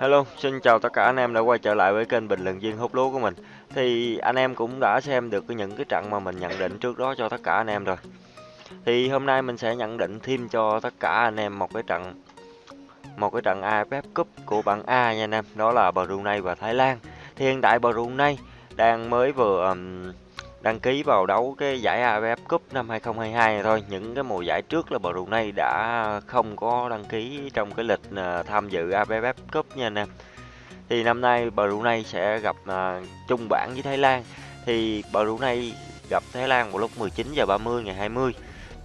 Hello, xin chào tất cả anh em đã quay trở lại với kênh bình luận viên hút lúa của mình. Thì anh em cũng đã xem được những cái trận mà mình nhận định trước đó cho tất cả anh em rồi. Thì hôm nay mình sẽ nhận định thêm cho tất cả anh em một cái trận một cái trận AFF Cup của bảng A nha anh em, đó là Brunei và Thái Lan. Thì hiện tại Brunei đang mới vừa um, đăng ký vào đấu cái giải AFF Cup năm 2022 này thôi. Những cái mùa giải trước là Brunei đã không có đăng ký trong cái lịch ờ, tham dự AFF Cup nha anh em. Thì năm nay Brunei sẽ gặp ờ, uh, chung bảng với Thái Lan. Thì Brunei gặp Thái Lan vào lúc 19 giờ 30 ngày 20.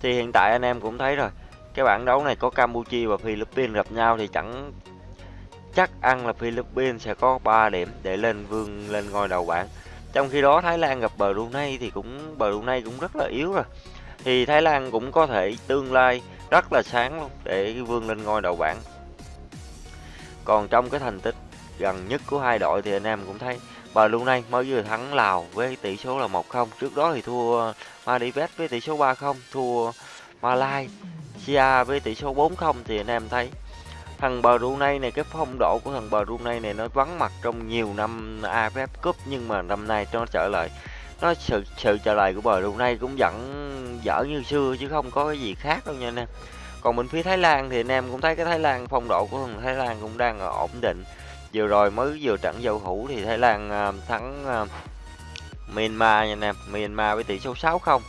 Thì hiện tại anh em cũng thấy rồi. Cái bảng đấu này có Campuchia và Philippines gặp nhau thì chẳng chắc ăn là Philippines sẽ có 3 điểm để lên vương lên ngôi đầu bảng. Trong khi đó Thái Lan gặp Brunei thì cũng Brunei cũng rất là yếu rồi. Thì Thái Lan cũng có thể tương lai rất là sáng luôn để vươn lên ngôi đầu bảng. Còn trong cái thành tích gần nhất của hai đội thì anh em cũng thấy Brunei mới vừa thắng Lào với tỷ số là 1-0. Trước đó thì thua Maldives với tỷ số 3-0, thua Malaysia với tỷ số 4-0 thì anh em thấy thằng Brunei này cái phong độ của thằng Brunei này nó vắng mặt trong nhiều năm AFF Cup nhưng mà năm nay nó trở lại. Nó sự sự trở lại của Brunei cũng vẫn dở như xưa chứ không có cái gì khác đâu nha anh em. Còn bên phía Thái Lan thì anh em cũng thấy cái Thái Lan phong độ của thằng Thái Lan cũng đang ổn định. Vừa rồi mới vừa trận giao hữu thì Thái Lan uh, thắng uh, Myanmar nha anh em. Myanmar với tỷ số 6-0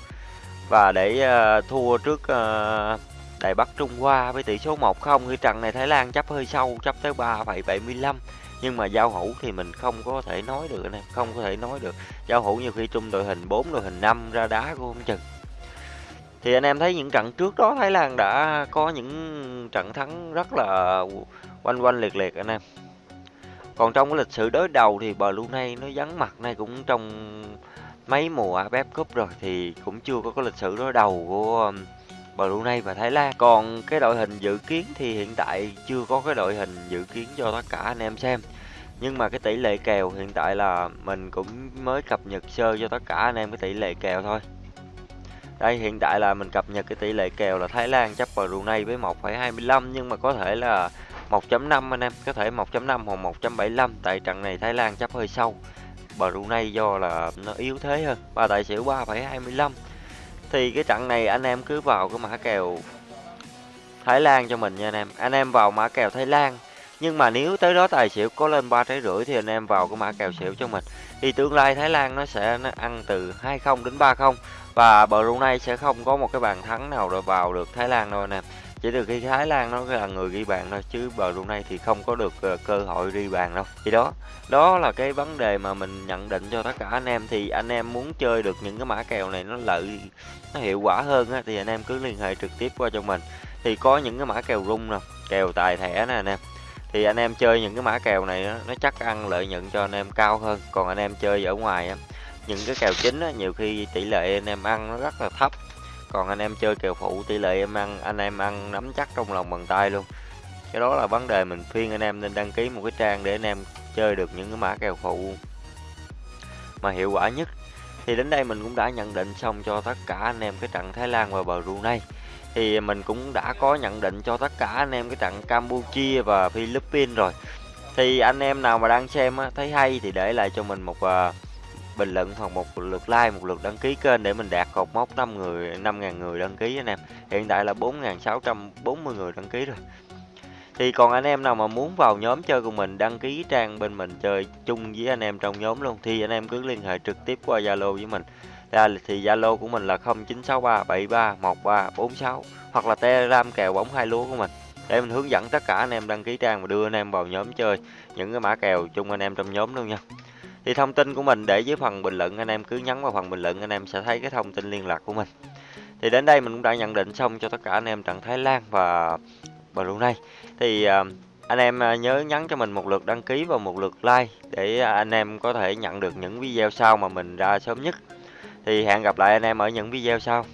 và để uh, thua trước uh, Đài Bắc Trung Hoa với tỷ số 1-0 khi trận này Thái Lan chấp hơi sâu, chấp tới 3,75 nhưng mà giao hữu thì mình không có thể nói được anh em, không có thể nói được. Giao hữu nhiều khi chung đội hình 4 đội hình 5 ra đá của không chừng. Thì anh em thấy những trận trước đó Thái Lan đã có những trận thắng rất là quanh quanh liệt liệt anh em. Còn trong cái lịch sử đối đầu thì Brunei nó vắng mặt này cũng trong mấy mùa AFF Cup rồi thì cũng chưa có cái lịch sử đối đầu của um, Brunei và Thái Lan. Còn cái đội hình dự kiến thì hiện tại chưa có cái đội hình dự kiến cho tất cả anh em xem. Nhưng mà cái tỷ lệ kèo hiện tại là mình cũng mới cập nhật sơ cho tất cả anh em cái tỷ lệ kèo thôi. Đây hiện tại là mình cập nhật cái tỷ lệ kèo là Thái Lan chấp Brunei với 1,25 nhưng mà có thể là 1.5 anh em, có thể 1.5 hoặc 1.75 tại trận này Thái Lan chấp hơi sâu. Brunei do là nó yếu thế hơn. Và tài xỉu 3,25 thì cái trận này anh em cứ vào cái mã kèo Thái Lan cho mình nha anh em. Anh em vào mã kèo Thái Lan. Nhưng mà nếu tới đó tài xỉu có lên ba trái rưỡi thì anh em vào cái mã kèo xỉu cho mình. Thì tương lai Thái Lan nó sẽ nó ăn từ 20 đến 30 và Brunei sẽ không có một cái bàn thắng nào rồi vào được Thái Lan đâu anh em chỉ từ khi Thái Lan nó là người ghi bàn thôi chứ Brunei thì không có được ờ, cơ hội ghi bàn đâu. Thì đó đó là cái vấn đề mà mình nhận định cho tất cả anh em. Thì anh em muốn chơi được những cái mã kèo này nó lợi nó hiệu quả hơn á, thì anh em cứ liên hệ trực tiếp qua cho mình. Thì có những cái mã kèo rung nè kèo tài thẻ nè anh em. Thì anh em chơi những cái mã kèo này đó, nó chắc ăn lợi nhuận cho anh em cao hơn. Còn anh em chơi ở ngoài á, những cái kèo chính á, nhiều khi tỷ lệ anh em ăn nó rất là thấp còn anh em chơi kèo phụ tỷ lệ em ăn anh em ăn nắm chắc trong lòng bàn tay luôn. Cái đó là vấn đề mình khuyên anh em nên đăng ký một cái trang để anh em chơi được những cái mã kèo phụ. Mà hiệu quả nhất thì đến đây mình cũng đã nhận định xong cho tất cả anh em cái trận Thái Lan và Brunei thì mình cũng đã có nhận định cho tất cả anh em cái trận Campuchia và Philippines rồi. Thì anh em nào mà đang xem á, thấy hay thì để lại cho mình một uh, bình luận hoặc một lượt like, một lượt đăng ký kênh để mình đạt cột mốc 5 người 5.000 người đăng ký anh em. Hiện tại là 4.640 người đăng ký rồi. Thì còn anh em nào mà muốn vào nhóm chơi cùng mình, đăng ký trang bên mình chơi chung với anh em trong nhóm luôn, thì anh em cứ liên hệ trực tiếp qua Zalo với mình. Là thì Zalo của mình là 0963731346 hoặc là Telegram kèo bóng hai lúa của mình. Để mình hướng dẫn tất cả anh em đăng ký trang và đưa anh em vào nhóm chơi những cái mã kèo chung anh em trong nhóm luôn nha thì thông tin của mình để dưới phần bình luận anh em cứ nhấn vào phần bình luận anh em sẽ thấy cái thông tin liên lạc của mình. Thì đến đây mình cũng đã nhận định xong cho tất cả anh em trận Thái Lan và Brunei thì uh, anh em à, nhớ nhắn cho mình một lượt đăng ký và một lượt like để anh em có thể nhận được những video sau mà mình ra sớm nhất. Thì hẹn gặp lại anh em ở những video sau.